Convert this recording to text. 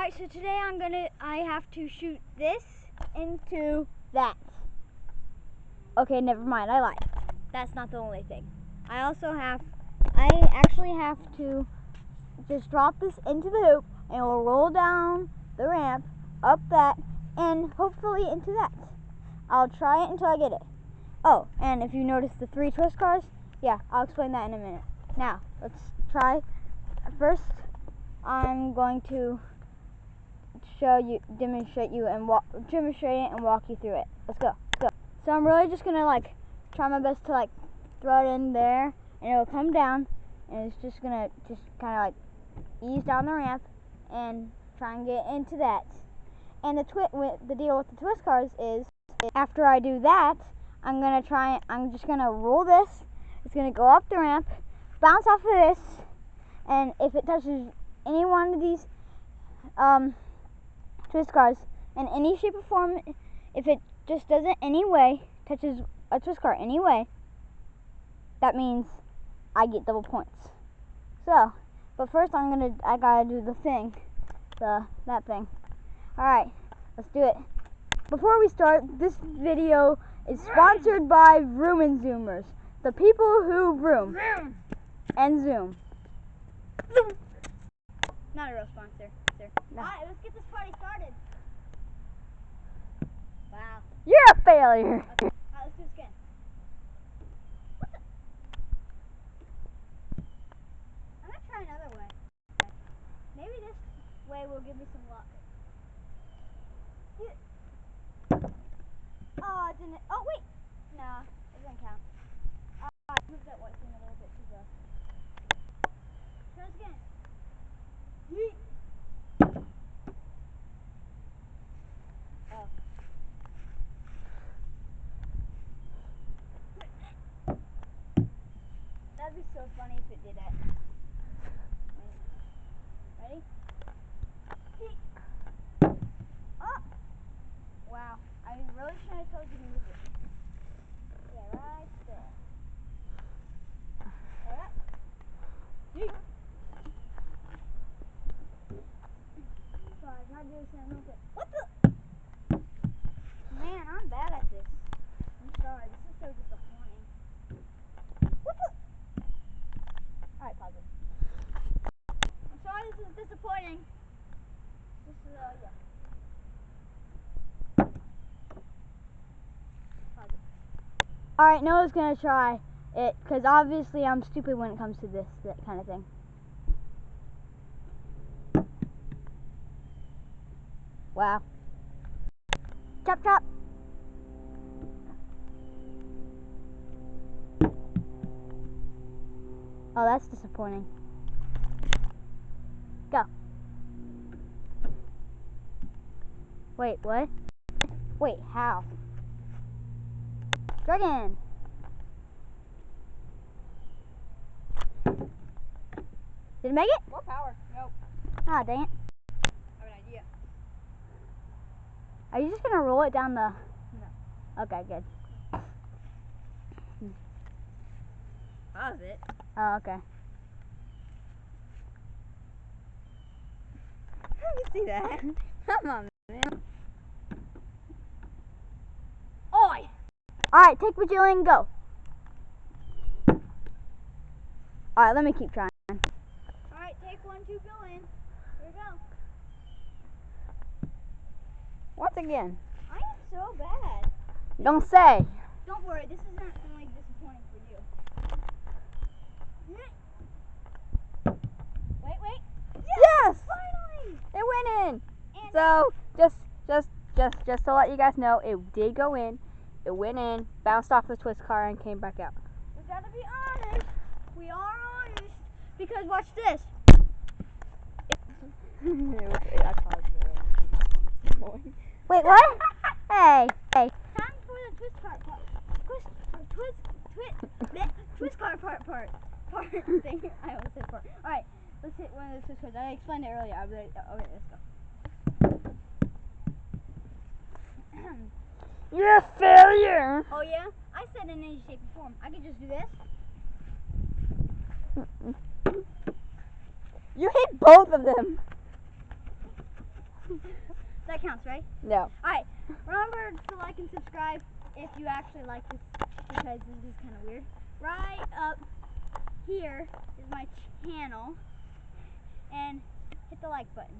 Alright, so today I'm gonna, I have to shoot this into that. Okay, never mind, I lied. That's not the only thing. I also have, I actually have to just drop this into the hoop and it will roll down the ramp, up that, and hopefully into that. I'll try it until I get it. Oh, and if you notice the three twist cars, yeah, I'll explain that in a minute. Now, let's try. First, I'm going to show you, demonstrate you, and walk, demonstrate it and walk you through it. Let's go. Let's go. So I'm really just gonna like try my best to like throw it in there, and it'll come down, and it's just gonna just kind of like ease down the ramp and try and get into that. And the twi- the deal with the twist cars is after I do that, I'm gonna try. I'm just gonna roll this. It's gonna go up the ramp, bounce off of this, and if it touches any one of these um, twist cars in any shape or form, if it just doesn't any way touches a twist car anyway, that means I get double points. So, but first I'm gonna I gotta do the thing, the that thing. All right, let's do it. Before we start, this video is sponsored by Room and Zoomers, the people who room, room. and zoom. Zoom. A real sponsor, sir. No. Alright, let's get this party started. Wow. You're a failure. Okay. Alright, let's do this again. I'm gonna try another way. Maybe this way will give me some luck. Oh, it didn't. Oh, wait. Nah, it doesn't count. Uh, I moved that white thing a little bit too far. Try this again. Yeet. Oh. That'd be so funny if it did that. Ready? Oh! Wow. I really shouldn't have told you to move it. Yeah, right there. Alright. Sorry, gotta do this quick. What the? Man, I'm bad at this. I'm sorry, this is so disappointing. What the? Alright, pause it. I'm sorry this is disappointing. This is, uh, yeah. Pause it. All right, Noah's gonna try it because obviously I'm stupid when it comes to this that kind of thing. Wow. Chop chop. Oh, that's disappointing. Wait, what? Wait, how? Dragon. Did it make it? More power. Nope. Ah, dang it. I have an idea. Are you just gonna roll it down the? No. Okay, good. Pause it. Oh, okay. you see that? Come on, All right, take Bajillion, go. All right, let me keep trying. Alright, take one, two, go in. Here we go. Once again. I am so bad. Don't say. Don't worry, this isn't only disappointing for you. Wait, wait. Yes, Finally! it went in. And So just, just, just, just to let you guys know, it did go in. It went in, bounced off the twist car, and came back out. we gotta be honest. We are honest. Because watch this. Wait, what? hey, hey. Time for the twist part part. Twist, uh, twist, twist, twist part part part. Part thing. I always said part. Alright, let's hit one of the twist cards. I explained it earlier. I'll be like, okay, let's go. You're a failure. Oh yeah? I said in any shape or form. I could just do this. You hit both of them. that counts, right? No. Alright, remember to like and subscribe if you actually like this because this is kind of weird. Right up here is my channel and hit the like button.